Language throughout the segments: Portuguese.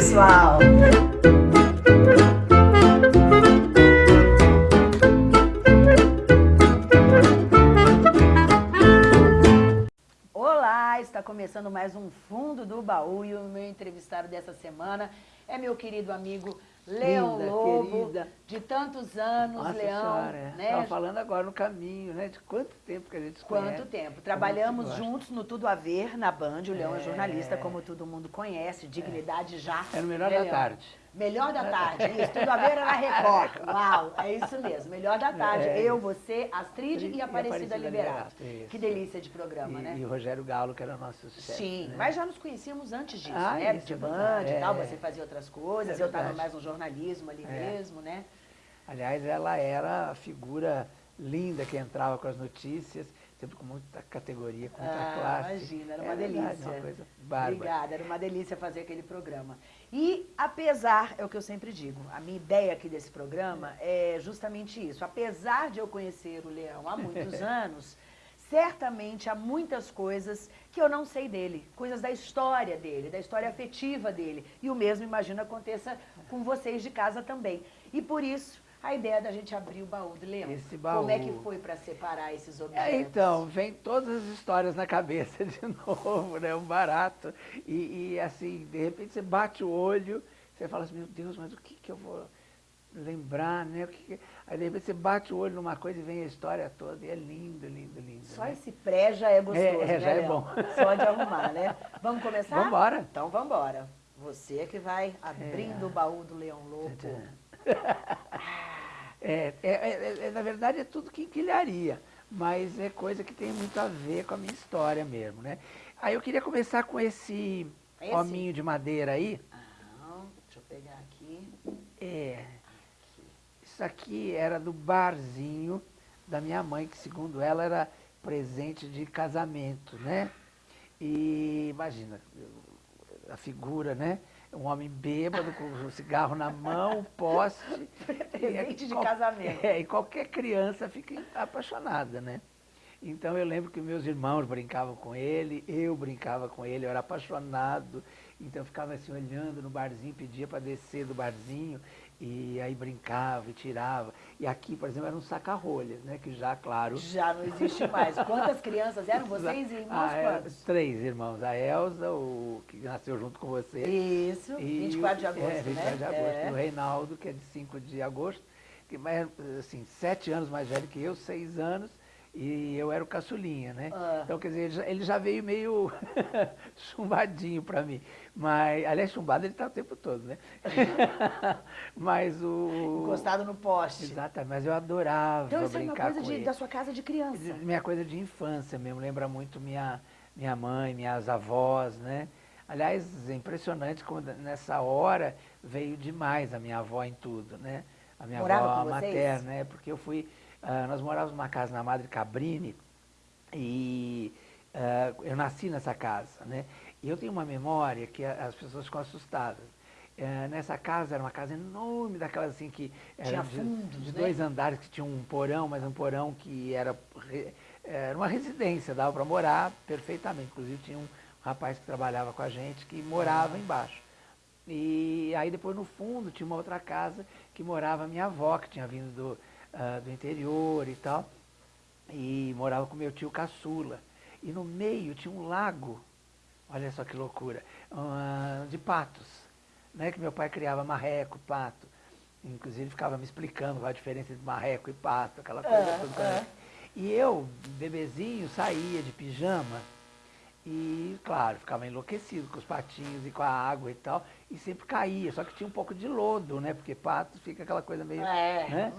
pessoal! Olá, está começando mais um Fundo do Baú e o meu entrevistado dessa semana é meu querido amigo Leão Linda, Lobo, querida. de tantos anos, Nossa Leão. Senhora, é. né? Estava falando agora no caminho, né? De quanto tempo que a gente Quanto conhece. tempo. Trabalhamos juntos no Tudo a Ver, na Band. O Leão é, é jornalista, como todo mundo conhece, Dignidade é. Já. É no melhor da tarde. Melhor da tarde, isso, tudo a ver era na Record. Uau, é isso mesmo, melhor da tarde. É. Eu, você, Astrid e, e Aparecida, Aparecida Liberato. Que delícia de programa, e, né? E o Rogério Galo, que era nosso chefe. Sim, né? mas já nos conhecíamos antes disso, ah, né? De band e tal, é. você fazia outras coisas, é eu estava mais no jornalismo ali é. mesmo, né? Aliás, ela era a figura linda que entrava com as notícias sempre com muita categoria, com muita ah, classe. Imagina, era uma é delícia. Verdade, uma coisa bárbara. Obrigada, era uma delícia fazer aquele programa. E apesar, é o que eu sempre digo, a minha ideia aqui desse programa é justamente isso. Apesar de eu conhecer o Leão há muitos anos, certamente há muitas coisas que eu não sei dele, coisas da história dele, da história afetiva dele. E o mesmo, imagino, aconteça com vocês de casa também. E por isso, a ideia da gente abrir o baú do leão. Esse baú. Como é que foi para separar esses objetos? É, então, vem todas as histórias na cabeça de novo, né? Um barato. E, e, assim, de repente você bate o olho, você fala assim, meu Deus, mas o que, que eu vou lembrar, né? Aí de repente você bate o olho numa coisa e vem a história toda, e é lindo, lindo, lindo. Só né? esse pré já é gostoso, é, é, né, já é bom. Só de arrumar, né? Vamos começar? Vamos embora. Então vamos embora. Você é que vai abrindo é. o baú do Leão Lobo. É, é, é, é, na verdade, é tudo quinquilharia, mas é coisa que tem muito a ver com a minha história mesmo, né? Aí eu queria começar com esse, esse? hominho de madeira aí. Ah, deixa eu pegar aqui. É. Isso aqui era do barzinho da minha mãe, que segundo ela era presente de casamento, né? E imagina, a figura, né? um homem bêbado com o cigarro na mão, poste. Presente de casamento. É, e qualquer criança fica apaixonada, né? Então eu lembro que meus irmãos brincavam com ele, eu brincava com ele, eu era apaixonado. Então eu ficava assim olhando no barzinho, pedia para descer do barzinho e aí brincava e tirava. E aqui, por exemplo, era um saca-rolhas, né? Que já, claro... Já não existe mais. Quantas crianças eram vocês e irmãos ah, é, quantos? Três irmãos. A Elza, o que nasceu junto com você. Isso, e 24 de agosto, é, 24 né? de agosto. É. E o Reinaldo, que é de 5 de agosto, que é, assim, sete anos mais velho que eu, seis anos. E eu era o caçulinha, né? Ah. Então, quer dizer, ele já, ele já veio meio chumbadinho para mim. Mas, aliás, chumbado ele está o tempo todo, né? mas o... Encostado no poste. Exatamente, mas eu adorava então, isso brincar é uma coisa de, da sua casa de criança. Minha coisa de infância mesmo, lembra muito minha, minha mãe, minhas avós, né? Aliás, é impressionante como nessa hora veio demais a minha avó em tudo, né? A minha Morava avó materna, né? Porque eu fui Uh, nós morávamos numa casa na Madre Cabrini e uh, eu nasci nessa casa, né? E eu tenho uma memória que as pessoas ficam assustadas. Uh, nessa casa era uma casa enorme, daquelas assim que tinha fundos, de, de né? dois andares que tinha um porão, mas um porão que era era uma residência, dava para morar perfeitamente. Inclusive tinha um rapaz que trabalhava com a gente que morava embaixo. E aí depois no fundo tinha uma outra casa que morava a minha avó, que tinha vindo do, uh, do interior e tal, e morava com meu tio caçula. E no meio tinha um lago, olha só que loucura, uh, de patos, né, que meu pai criava marreco, pato. Inclusive ficava me explicando a diferença entre marreco e pato, aquela coisa é, toda. É. E eu, bebezinho, saía de pijama e, claro, ficava enlouquecido com os patinhos e com a água e tal, e sempre caía, só que tinha um pouco de lodo, né? Porque pato fica aquela coisa meio... É. Né?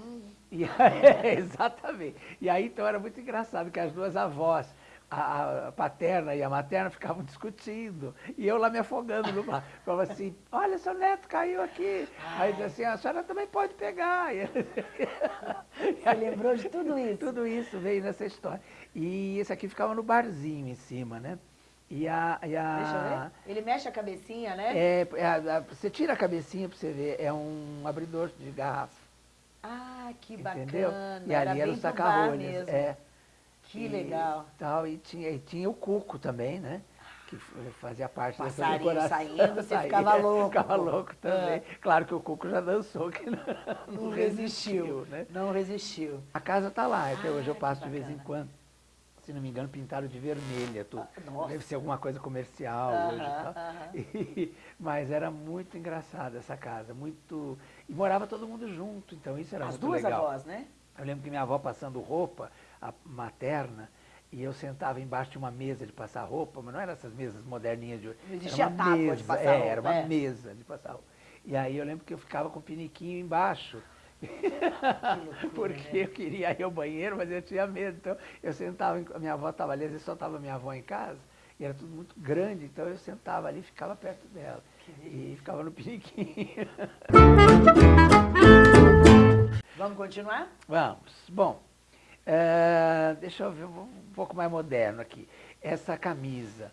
E exatamente. E aí, então, era muito engraçado que as duas avós, a, a, paterna e a materna, ficavam discutindo. E eu lá me afogando no mar. Falava assim, olha, seu neto caiu aqui. Aí dizia assim, a senhora também pode pegar. E Você lembrou de tudo isso? Tudo isso veio nessa história. E esse aqui ficava no barzinho em cima, né? E a, e a... Deixa eu ver. Ele mexe a cabecinha, né? É, é a, a, você tira a cabecinha para você ver, é um abridor de garrafa. Ah, que Entendeu? bacana. E ali era, o saca-rolhas. É. Que e, legal. Tal, e tinha, e tinha o cuco também, né? que fazia parte Passarinho dessa saindo, você ficava louco. Ficava louco também. É. Claro que o Cuco já dançou, que não, não, não resistiu, resistiu, né? Não resistiu. A casa está lá, até ah, hoje eu passo de vez em quando. Se não me engano, pintaram de vermelha. Tudo. Ah, Deve ser alguma coisa comercial hoje e tal. Uh -huh. mas era muito engraçada essa casa, muito... E morava todo mundo junto, então isso era As muito legal. As duas avós, né? Eu lembro que minha avó passando roupa, a materna, e eu sentava embaixo de uma mesa de passar roupa, mas não eram essas mesas moderninhas de hoje. Existia era uma mesa, de passar é, roupa. Era uma é. mesa de passar roupa. E aí eu lembro que eu ficava com o piniquinho embaixo. Porque eu queria ir ao banheiro, mas eu tinha medo. Então eu sentava, a minha avó estava ali, às vezes só estava minha avó em casa, e era tudo muito grande, então eu sentava ali e ficava perto dela. E ficava no piniquinho. Vamos continuar? Vamos. Bom, é, deixa eu ver um pouco mais moderno aqui. Essa camisa.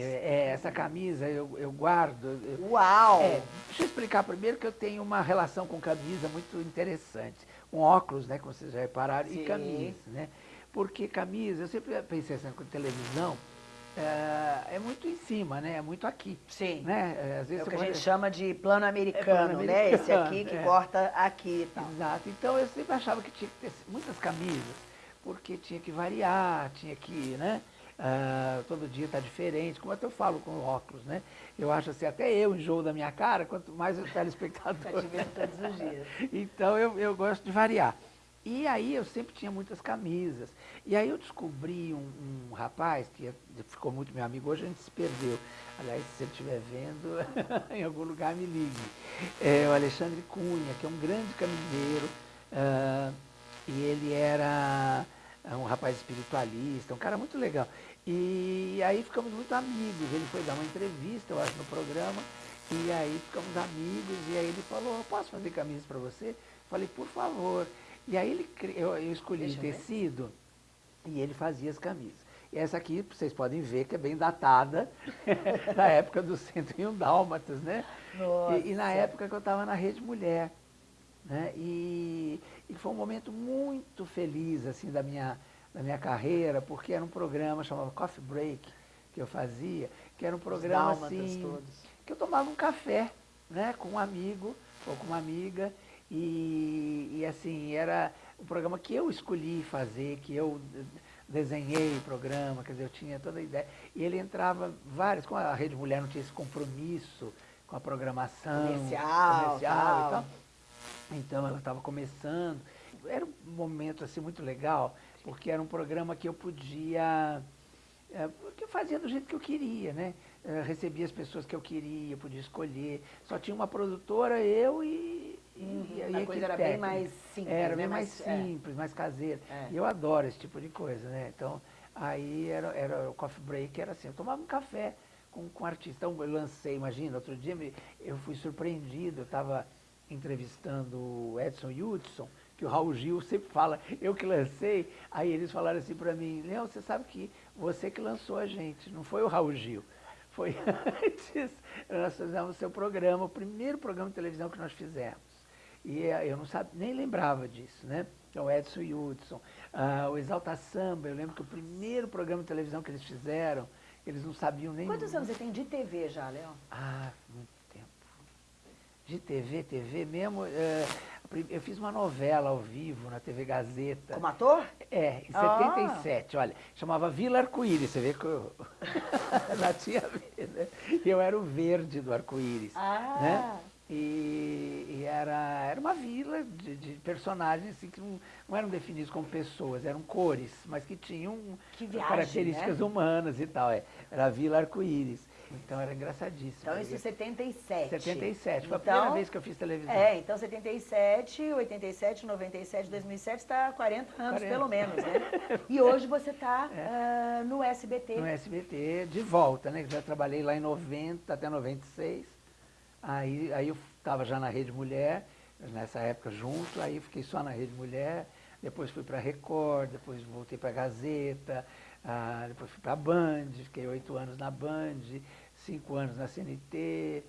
É, essa camisa eu, eu guardo. Eu, Uau! É, deixa eu explicar primeiro que eu tenho uma relação com camisa muito interessante. Um óculos, né, como vocês já repararam, Sim. e camisa, né? Porque camisa, eu sempre pensei assim, com televisão, é, é, muito em cima, né? É muito aqui. Sim. Né? É, às vezes é o que pode... a gente chama de plano americano, é plano americano, né? Esse aqui que é. corta aqui e tal. Exato. Então eu sempre achava que tinha que ter muitas camisas, porque tinha que variar, tinha que, né? Uh, todo dia está diferente, como até eu falo com óculos, né? Eu acho assim, até eu enjoo da minha cara, quanto mais o telespectador. Está te vendo todos os dias. então eu, eu gosto de variar. E aí eu sempre tinha muitas camisas. E aí eu descobri um, um rapaz que ficou muito meu amigo, hoje a gente se perdeu. Aliás, se ele estiver vendo, em algum lugar me ligue. É o Alexandre Cunha, que é um grande camiseiro. Uh, e ele era um rapaz espiritualista, um cara muito legal. E aí ficamos muito amigos. Ele foi dar uma entrevista, eu acho, no programa. E aí ficamos amigos. E aí ele falou, posso fazer camisas para você? Falei, por favor. E aí ele, eu, eu escolhi Deixa tecido e ele fazia as camisas. E essa aqui, vocês podem ver que é bem datada, da época dos 101 Dálmatas, né? Nossa. E, e na época que eu estava na Rede Mulher. Né? E, e, foi um momento muito feliz assim da minha, da minha carreira, porque era um programa chamado Coffee Break, que eu fazia, que era um programa assim, todos. que eu tomava um café né, com um amigo ou com uma amiga, e, e assim, era o programa que eu escolhi fazer, que eu desenhei o programa, quer dizer, eu tinha toda a ideia. E ele entrava vários, como a Rede Mulher não tinha esse compromisso com a programação comercial, comercial tal. Então ela estava começando. Era um momento assim muito legal, porque era um programa que eu podia. É, que eu fazia do jeito que eu queria, né? É, recebia as pessoas que eu queria, podia escolher. Só tinha uma produtora, eu e, Uhum. E, a coisa era bem mais simples. Era né? bem mais, mais é. simples, é. mais caseira. E eu adoro esse tipo de coisa, né? Então, aí era, era o coffee break, era assim, eu tomava um café com, com um artista. Então, eu lancei, imagina, outro dia eu fui surpreendido, eu estava entrevistando o Edson Hudson, que o Raul Gil sempre fala, eu que lancei, aí eles falaram assim para mim, Leão, você sabe que você que lançou a gente, não foi o Raul Gil. Foi antes, nós fizemos o seu programa, o primeiro programa de televisão que nós fizemos. E eh, eu não sabe, nem lembrava disso, né? Então, Edson Hudson, uh, o Exalta Samba, eu lembro que o primeiro programa de televisão que eles fizeram, eles não sabiam nem... Quantos anos você tem de TV já, Léo? Ah. De TV, TV mesmo, uh, eu fiz uma novela ao vivo na TV Gazeta. Como ator? É, em 77, ah. olha, chamava Vila Arco-Íris, você vê que eu já tinha... Né? Eu era o verde do arco-íris, ah. né? E, e, era, era uma vila de, de personagens assim, que não, não, eram definidos como pessoas, eram cores, mas que tinham que viagem, características né? humanas e tal. É. Era a Vila Arco-Íris. Então era engraçadíssimo. Então isso em 77. 77, foi então, a primeira vez que eu fiz televisão. É, então 77, 87, 97, 2007, está há 40 anos 40. pelo menos, né? E hoje você está é. uh, no SBT. No SBT, de volta, né? Já trabalhei lá em 90 até 96. Aí, aí eu estava já na Rede Mulher, nessa época junto, aí fiquei só na Rede Mulher, depois fui para a Record, depois voltei para a Gazeta, ah, depois fui para a Band, fiquei oito anos na Band, cinco anos na CNT.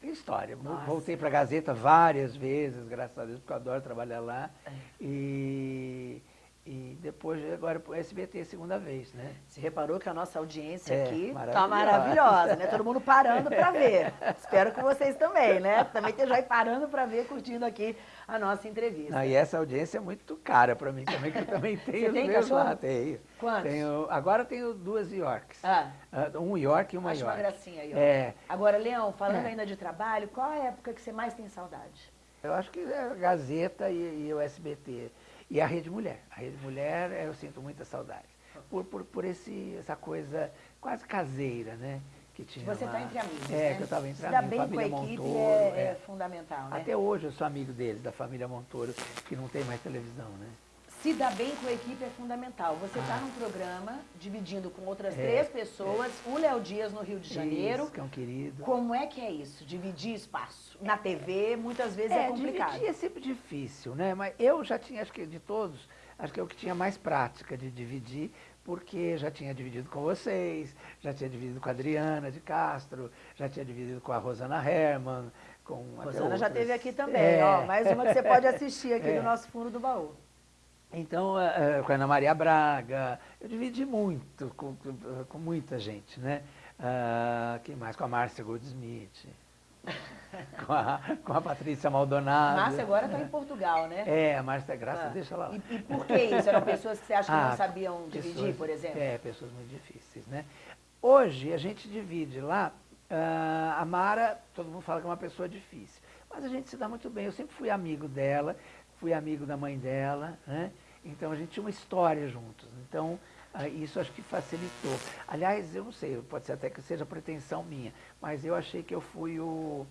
Tem história. Nossa. Voltei para a Gazeta várias vezes, graças a Deus, porque eu adoro trabalhar lá. É. E, e depois agora para o SBT a segunda vez, né? Você reparou que a nossa audiência É, aqui tá maravilhosa. maravilhosa, né? Todo mundo parando para ver. Espero que vocês também, né? Também estejam aí parando para ver, curtindo aqui a nossa entrevista. Ah, e essa audiência é muito cara para mim também, que eu também tenho Você tem meus cachorro? lá, tenho. Quantos? Tenho, agora tenho duas Yorks. Ah, Ah, Um York e uma acho uma York. gracinha aí, ó. É, Agora, Leão, falando É. ainda de trabalho, qual a época que você mais tem saudade? eu acho que é a Gazeta e, e o SBT. E a Rede Mulher. A Rede Mulher eu sinto muita saudade. Por, por, por esse, essa coisa quase caseira, né? Que tinha Você está entre amigos, É, né? que eu estava entre amigos. bem com a família equipe Montoro, é, é. é fundamental, né? Até hoje eu sou amigo deles, da família Montoro, que não tem mais televisão, né? Se dar bem com a equipe é fundamental. Você está num programa dividindo com outras É, três pessoas, o Léo Dias no Rio de Janeiro. Isso, que é um querido. Como é que é isso? Dividir espaço? Na TV, muitas vezes é, complicado. dividir é sempre difícil, né? Mas eu já tinha, acho que de todos, acho que eu que tinha mais prática de dividir, porque já tinha dividido com vocês, já tinha dividido com a Adriana de Castro, já tinha dividido com a Rosana Herman, com até Rosana já outras. esteve aqui também, É. ó. Mais uma que você pode assistir aqui É. no nosso fundo do baú. Então, eh, eh, com a Ana Maria Braga, eu dividi muito, com, com- muita gente, né? Ah, quem mais? Com a Márcia Goldsmith, com a, com a Patrícia Maldonado. Márcia agora está em Portugal, né? É, a Márcia Graça, Ah. deixa ela lá. E, e por que isso? Eram pessoas que você acha que Ah, não sabiam dividir, pessoas- por exemplo? É, pessoas muito difíceis, né? Hoje a gente divide lá, ah, a Mara, todo mundo fala que é uma pessoa difícil, mas a gente se dá muito bem. Eu sempre fui amigo dela, fui amigo da mãe dela, né? Então a gente tinha uma história juntos. Então ah, isso acho que facilitou. Aliás, eu não sei, pode ser até que seja pretensão minha, mas eu achei que eu fui o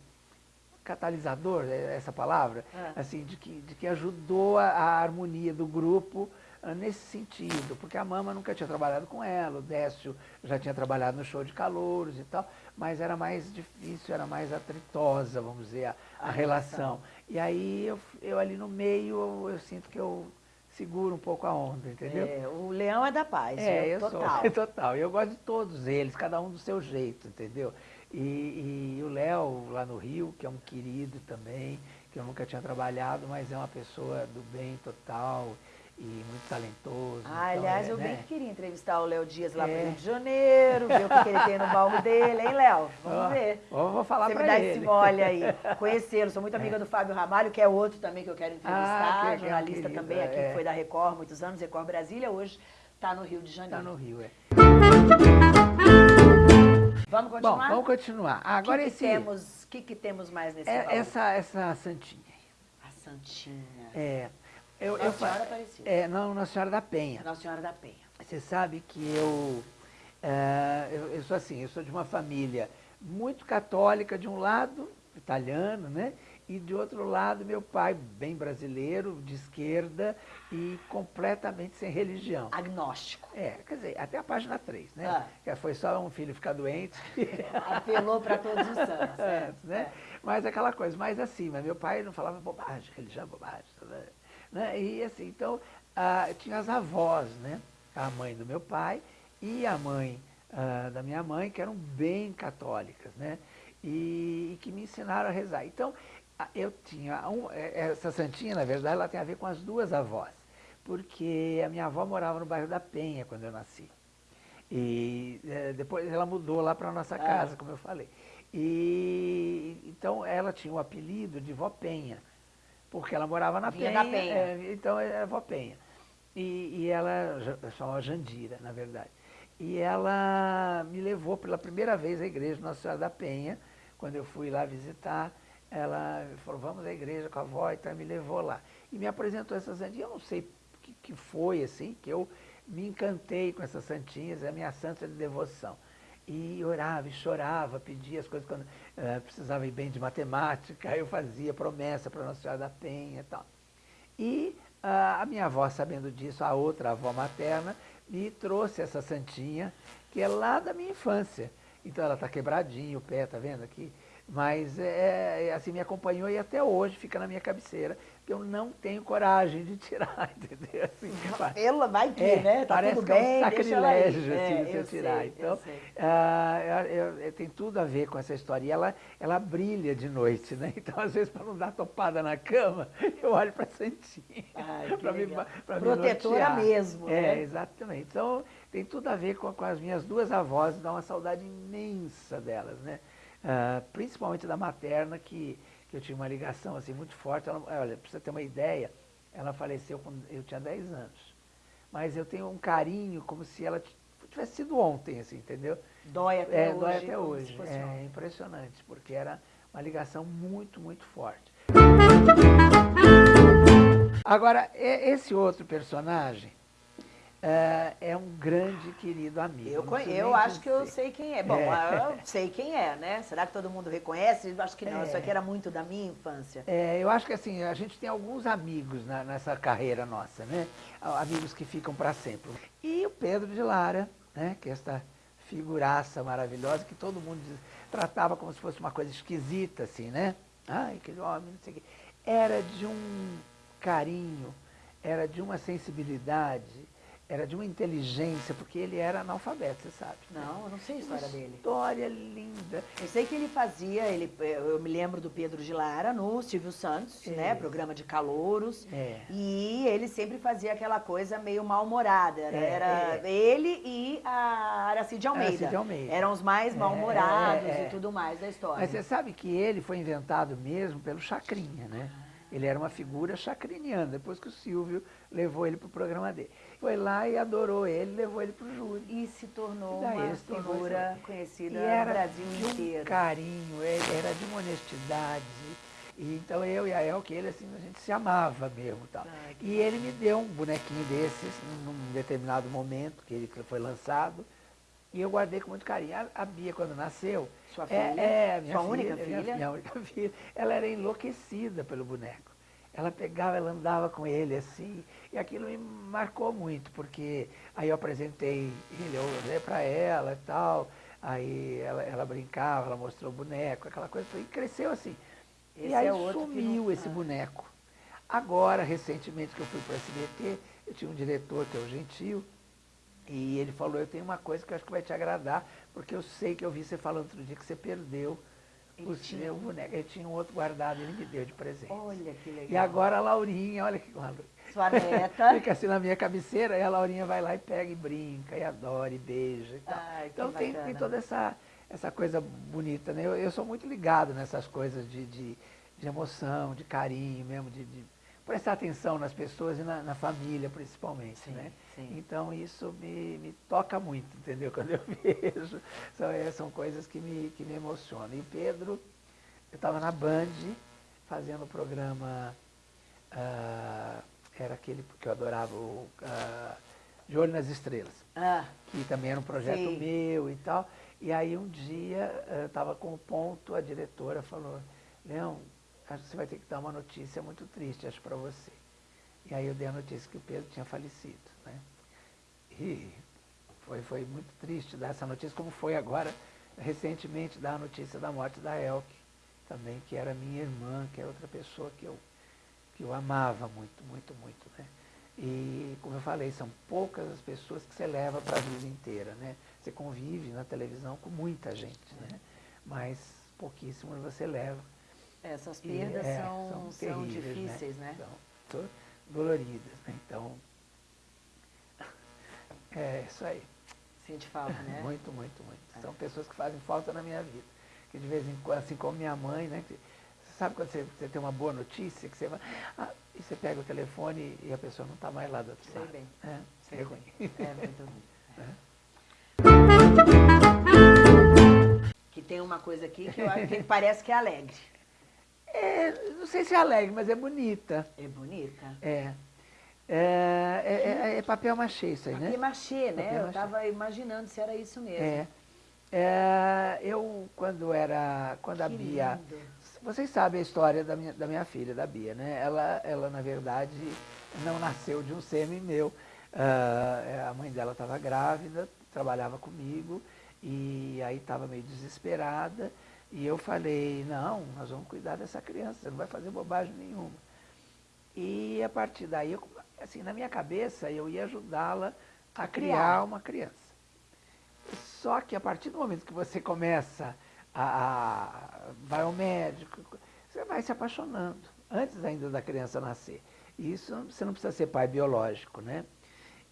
catalisador, é essa palavra, Ah. assim, de que, de que ajudou a, a harmonia do grupo ah, nesse sentido, porque a Mama nunca tinha trabalhado com ela, o Décio já tinha trabalhado no show de calouros e tal, mas era mais difícil, era mais atritosa, vamos dizer, a, a A relação. relação. E aí eu, eu ali no meio, eu, eu sinto que eu seguro um pouco a onda, entendeu? É, o leão é da paz, É, eu total. sou. Total. E eu gosto de todos eles, cada um do seu jeito, entendeu? E, e o Léo, lá no Rio, que é um querido também, que eu nunca tinha trabalhado, mas é uma pessoa do bem total e muito talentoso. Ah, então, aliás, é, eu bem né? que queria entrevistar o Léo Dias lá É. pro Rio de Janeiro, ver o que, que ele tem no baú dele, hein, Léo? Vamos Ó, ver. vou falar Você pra me dá ele. esse mole aí, conhecê-lo. Sou muito amiga do Fábio Ramalho, que é outro também que eu quero entrevistar, Ah, que- é jornalista querido, também aqui, é. que foi da Record, muitos anos, Record Brasília, hoje está no Rio de Tá Janeiro. no Rio, é. Vamos Bom, continuar? vamos continuar. Agora que esse. que temos, que que temos mais nesse é- baú? essa, essa santinha aí. A Santinha. É. Eu, Nossa eu Senhora Aparecida. É, não, Nossa Senhora da Penha. Nossa Senhora da Penha. Você sabe que eu, eh, eu, eu sou assim, eu sou de uma família muito católica de um lado, italiano, né? E de outro lado, meu pai, bem brasileiro, de esquerda e completamente sem religião. Agnóstico. É, quer dizer, até a página 3, né? Ah. Que foi só um filho ficar doente. Apelou para todos os santos. é, antes, né? Mas aquela coisa, mais assim, mas meu pai não falava bobagem, religião é bobagem, né? né? E assim, então, ah, tinha as avós, né? A mãe do meu pai e a mãe ah, da minha mãe, que eram bem católicas, né? E, e que me ensinaram a rezar. Então, eu tinha, um, eh, essa santinha, na verdade, ela tem a ver com as duas avós, porque a minha avó morava no bairro da Penha quando eu nasci. E eh, depois ela mudou lá para a nossa Ah. casa, como eu falei. E então ela tinha o apelido de Vó Penha, porque ela morava na Vinha Penha. Penha. eh, então era Vó Penha. E, e ela chamava Jandira, na verdade. E ela me levou pela primeira vez à igreja Nossa Senhora da Penha, quando eu fui lá visitar. Ela falou, vamos à igreja com a avó, então me levou lá. E me apresentou essa santinha, eu não sei o que, que foi, assim, que eu me encantei com essas santinhas, é a minha santa de devoção. E orava e chorava, pedia as coisas quando eh, precisava ir bem de matemática, eu fazia promessa para Nossa Senhora da Penha e tal. E ah, a minha avó, sabendo disso, a outra avó materna, me trouxe essa santinha, que é lá da minha infância. Então ela está quebradinha, o pé, tá vendo aqui? Mas é, é, assim, me acompanhou e até hoje fica na minha cabeceira. que eu não tenho coragem de tirar, entendeu? Assim, ela vai ter, é, né? Tá parece tudo que é um bem, sacrilégio assim, é, você tirar. Sei, então, uh, eu, eu, tem tudo a ver com essa história. E ela, ela brilha de noite, né? Então, às vezes, para não dar topada na cama, eu olho para a Santinha. para me, pra Protetora me mesmo, É, né? exatamente. Então, tem tudo a ver com, com as minhas duas avós, dá uma saudade imensa delas, né? Uh, principalmente da materna, que que eu tinha uma ligação assim muito forte. Ela, olha, para você ter uma ideia, ela faleceu quando eu tinha 10 anos. Mas eu tenho um carinho como se ela tivesse sido ontem, assim, entendeu? Dói até é, hoje. Dói até hoje. É impressionante, porque era uma ligação muito, muito forte. Agora, esse outro personagem, é, é um grande querido amigo. Eu, eu acho que eu sei quem é. Bom, é. eu sei quem é, né? Será que todo mundo reconhece? Eu acho que não, é. isso aqui era muito da minha infância. É, eu acho que assim, a gente tem alguns amigos na, nessa carreira nossa, né? Amigos que ficam para sempre. E o Pedro de Lara, né? Que é esta figuraça maravilhosa que todo mundo tratava como se fosse uma coisa esquisita, assim, né? Ai, aquele homem, não sei o quê. Era de um carinho, era de uma sensibilidade, era de uma inteligência, porque ele era analfabeto, você sabe. Não, eu não sei a história dele. História linda. Eu sei que ele fazia, ele, eu me lembro do Pedro de Lara no Silvio Santos, é. né? Programa de calouros. É. E ele sempre fazia aquela coisa meio mal-humorada. É, era é. ele e a Aracide Almeida. Aracide Almeida. Eram os mais é, mal-humorados e tudo mais da história. Mas você sabe que ele foi inventado mesmo pelo Chacrinha, né? Ele era uma figura chacriniana, depois que o Silvio levou ele para o programa dele. Foi lá e adorou ele, levou ele para o júri. E se tornou e uma figura conhecida no Brasil de inteiro. Um carinho, era de uma honestidade. E, então eu e a Elke, ele assim, a gente se amava mesmo. Tal. Ai, e ele me deu um bonequinho desses num determinado momento que ele foi lançado. E eu guardei com muito carinho. A, a Bia, quando nasceu. Sua filha? É, é minha Sua filha, única filha? Minha, minha única filha. Ela era enlouquecida pelo boneco. Ela pegava, ela andava com ele assim. E aquilo me marcou muito, porque aí eu apresentei ele para ela e tal. Aí ela, ela, brincava, ela mostrou o boneco, aquela coisa. E cresceu assim. Esse e aí é sumiu não... esse boneco. Agora, recentemente que eu fui para a SBT, eu tinha um diretor que é o Gentil, e ele falou, eu tenho uma coisa que eu acho que vai te agradar, porque eu sei que eu vi você falando outro dia que você perdeu o seu boneco. Ele tinha um outro guardado, ele me deu de presente. Olha que legal. E agora a Laurinha, olha que Sua neta. Fica assim na minha cabeceira, e a Laurinha vai lá e pega e brinca, e adora, e beija e tal. Ai, então tem, tem, toda essa, essa coisa bonita, né? Eu, eu sou muito ligado nessas coisas de, de, de emoção, de carinho mesmo, de, de prestar atenção nas pessoas e na, na família, principalmente, sim, né? Sim. Então isso me, me toca muito, entendeu? Quando eu vejo, são, é, são coisas que me, que me emocionam. E o Pedro, eu estava na Band, fazendo o programa, uh, era aquele que eu adorava, o uh, De Olho nas Estrelas, ah, que também era um projeto sim. meu e tal. E aí um dia, eu estava com o ponto, a diretora falou, Leão, acho que você vai ter que dar uma notícia muito triste, acho, para você. E aí eu dei a notícia que o Pedro tinha falecido. Né? E foi, foi muito triste dar essa notícia, como foi agora, recentemente, dar a notícia da morte da Elke, também, que era minha irmã, que era outra pessoa que eu, que eu amava muito, muito, muito. Né? E, como eu falei, são poucas as pessoas que você leva para a vida inteira. Né? Você convive na televisão com muita gente, né? mas pouquíssimos você leva. Essas perdas e, é, são, são, são né? difíceis, né? né? São doloridas, né? Então, é isso aí. Sente falta, né? muito, muito, muito. É. São pessoas que fazem falta na minha vida. Que de vez em quando, assim como minha mãe, né? Que, você sabe quando você, você, tem uma boa notícia, que você vai. Ah, e você pega o telefone e a pessoa não está mais lá do outro Sei lado. bem. É, Sei é bem. ruim. É muito ruim. É. Que tem uma coisa aqui que, eu, que parece que é alegre. É, não sei se é alegre, mas é bonita. É bonita? É. É, é, é, é papel machê isso aí, papel né? Machê, né? Papel eu estava imaginando se era isso mesmo. É. é. eu, quando era, quando que a Bia... Lindo. Vocês sabem a história da minha, da minha filha, da Bia, né? Ela, ela, na verdade, não nasceu de um sêmen meu. Uh, a mãe dela estava grávida, trabalhava comigo, e aí estava meio desesperada. E eu falei, não, nós vamos cuidar dessa criança, você não vai fazer bobagem nenhuma. E a partir daí, eu, assim, na minha cabeça, eu ia ajudá-la a, criar. uma criança. Só que a partir do momento que você começa a, a vai ao médico, você vai se apaixonando, antes ainda da criança nascer. E isso você não precisa ser pai biológico, né?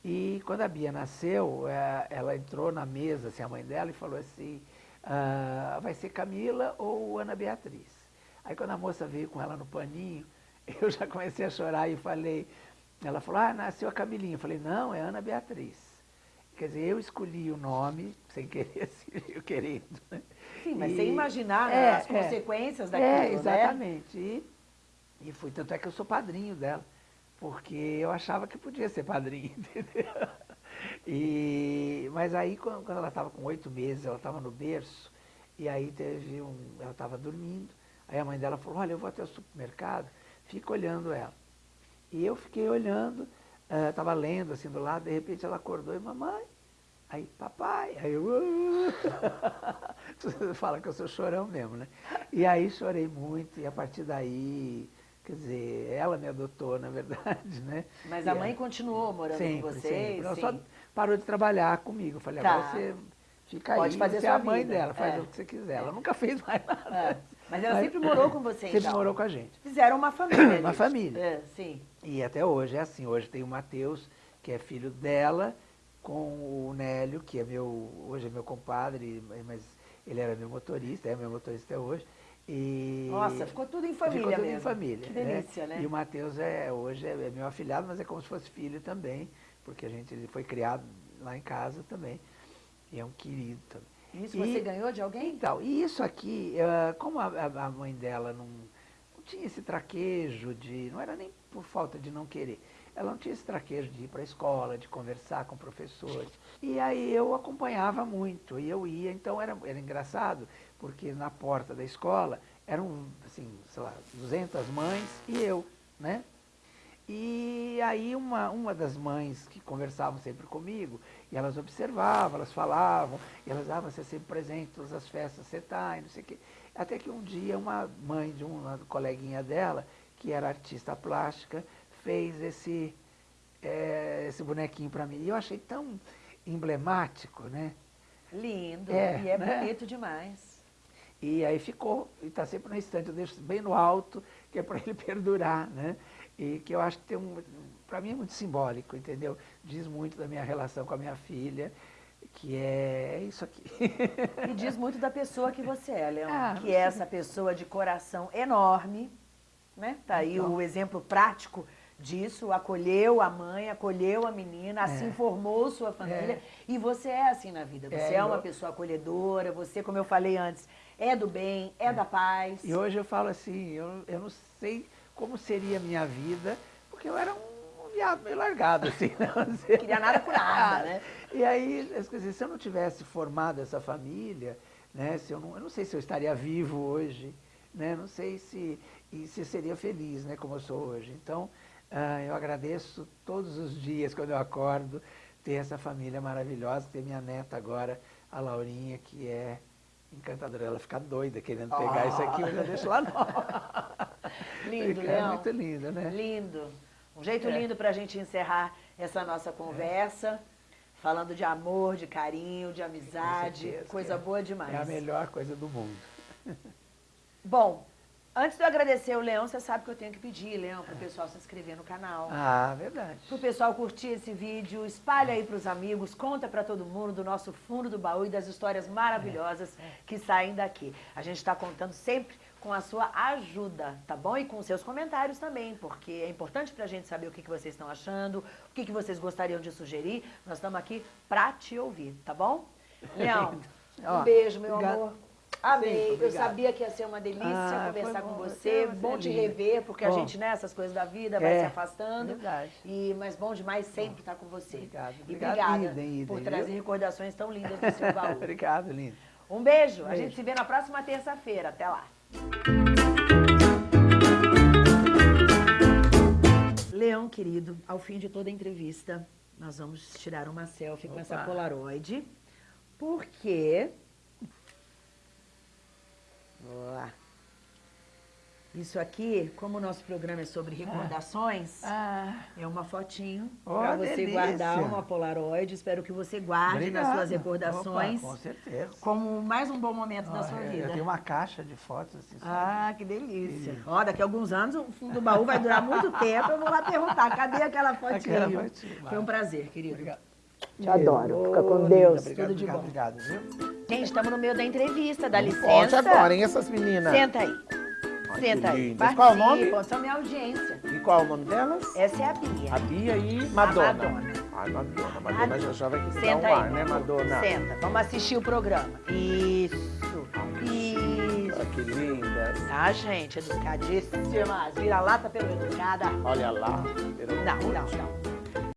E quando a Bia nasceu, eh, ela entrou na mesa, assim, a mãe dela, e falou assim, ah, vai ser Camila ou Ana Beatriz? Aí quando a moça veio com ela no paninho, eu já comecei a chorar e falei, ela falou, ah, nasceu a Camilinha. Eu falei, não, é Ana Beatriz. Quer dizer, eu escolhi o nome, sem querer, eu querendo. né? Sim, mas E- sem imaginar né, É, as é. consequências daquilo, É, né? exatamente. E, e fui, tanto é que eu sou padrinho dela, porque eu achava que podia ser padrinho, entendeu? E, mas aí, quando, quando ela estava com oito meses, ela estava no berço, e aí teve um. Ela estava dormindo, aí a mãe dela falou, olha, eu vou até o supermercado, fica olhando ela. E eu fiquei olhando, estava lendo assim do lado, de repente ela acordou e, mamãe, Aí, papai, aí eu. Você fala que eu sou chorão mesmo, né? E aí chorei muito, e a partir daí, quer dizer, ela me adotou, na verdade, né? Mas E a é- mãe continuou morando sempre, com vocês? sempre. Ela sim. só parou de trabalhar comigo. Eu Falei, Tá. agora você fica Pode aí, fazer você é a mãe vida. dela, faz É. o que você quiser. Ela nunca fez mais nada. É. Mas ela sempre morou com você, Sempre então? morou com a gente. Fizeram uma família. Uma família. É, sim. E até hoje é assim. Hoje tem o Matheus, que é filho dela, com o Nélio, que é meu, hoje é meu compadre, mas ele era meu motorista, é meu motorista até hoje. E Nossa, ficou tudo em família ficou tudo mesmo. em família. Que delícia, né? E o Matheus é, hoje é meu afilhado, mas é como se fosse filho também, porque a gente ele foi criado lá em casa também. E é um querido também. Isso E- você ganhou de alguém? Então, e isso aqui, ah, como a, a- a mãe dela não, não tinha esse traquejo de. Não era nem por falta de não querer. Ela não tinha esse traquejo de ir para a escola, de conversar com professores. E aí eu acompanhava muito, e eu ia, então era, era engraçado, porque na porta da escola eram, assim, sei lá, 200 mães e eu, né? E aí uma, uma das mães que conversavam sempre comigo, e elas observavam, elas falavam, e elas, ah, você é sempre presente todas as festas, você está, e não sei o quê. Até que um dia uma mãe de uma coleguinha dela, que era artista plástica, fez esse, eh, esse bonequinho para mim. E eu achei tão emblemático, né? Lindo. É, e é né? bonito demais. E aí ficou, e está sempre na estante, eu deixo bem no alto, que é para ele perdurar, né? E que eu acho que tem um, para mim é muito simbólico, entendeu? Diz muito da minha relação com a minha filha, que é, é isso aqui. E diz muito da pessoa que você é, Leão. Ah, que é essa pessoa de coração enorme, né? Tá aí Então. o exemplo prático disso, acolheu a mãe, acolheu a menina, assim É. formou sua família. É. E você é assim na vida. Você É, é, uma eu- pessoa acolhedora, você, como eu falei antes, é do bem, é, da paz. E hoje eu falo assim, eu, eu não sei como seria a minha vida, porque eu era um viado meio largado, assim. Não sei. Queria nada com nada, né? E aí, as coisas, se eu não tivesse formado essa família, né, se eu, não, eu não sei se eu estaria vivo hoje, né, não sei se, e se seria feliz, né, como eu sou hoje. Então, ah, eu agradeço todos os dias, quando eu acordo, ter essa família maravilhosa, ter minha neta agora, a Laurinha, que é encantadora. Ela fica doida querendo pegar Ah. isso aqui, eu já deixo lá não. Lindo, Leão. muito lindo, né? Lindo. Um jeito É. lindo para a gente encerrar essa nossa conversa. Falando de amor, de carinho, de amizade. certeza, Coisa é- boa demais. É a melhor coisa do mundo. Bom, antes de eu agradecer o Leão, você sabe que eu tenho que pedir, Leão, para o pessoal se inscrever no canal. Ah, verdade. Para o pessoal curtir esse vídeo, espalha aí para os amigos, conta para todo mundo do nosso fundo do baú e das histórias maravilhosas que saem daqui. A gente está contando sempre com a sua ajuda, tá bom? E com seus comentários também, porque é importante para a gente saber o que, que vocês estão achando, o que, que vocês gostariam de sugerir. Nós estamos aqui para te ouvir, tá bom? Leão, um beijo, meu obrigado. amor. Amei. Sempre, Eu sabia que ia ser uma delícia Ah, conversar foi com bom. você. Bom te linda. rever, porque a Bom. gente, nessas coisas da vida, vai É, se afastando. verdade. E, mas bom demais sempre estar com você. Obrigado, E obrigada idem, idem, por viu? trazer recordações tão lindas do seu baú. Obrigado, lindo. Um beijo. A Beijo. gente se vê na próxima terça-feira. Até lá. Leão, querido, ao fim de toda a entrevista, nós vamos tirar uma selfie com Opa. essa Polaroid. Porque... Boa. Isso aqui, como o nosso programa é sobre recordações, Ah, é uma fotinho Oh, para você delícia. guardar uma Polaroid. Espero que você guarde nas obrigado. suas recordações Opa, com certeza. como mais um bom momento da Ó, sua eu- vida. Eu tenho uma caixa de fotos assim. Ah, que delícia. Ó, daqui a alguns anos o fundo do baú vai durar muito tempo. Eu vou lá perguntar, cadê aquela fotinha? Aquela fotinha, Foi um prazer, querido. Obrigado. Te adoro. Fica com Deus. linda, Tudo de obrigado, bom. Obrigado, viu? Gente, estamos no meio da entrevista, dá Pode licença. agora, hein, essas meninas? Senta aí. Ai, Senta que aí. Qual o nome? São minha audiência. E qual é o nome delas? Essa é a Bia. A Bia e Madonna. Madonna. Ai, Madonna. Madonna já já vai dar Senta um aí. ar, né, Madonna? Senta. Vamos assistir o programa. Isso. Isso. Olha que lindas. Ah, gente, educadíssimas. Vira-lata pelo educada. Olha lá. Não, não, não.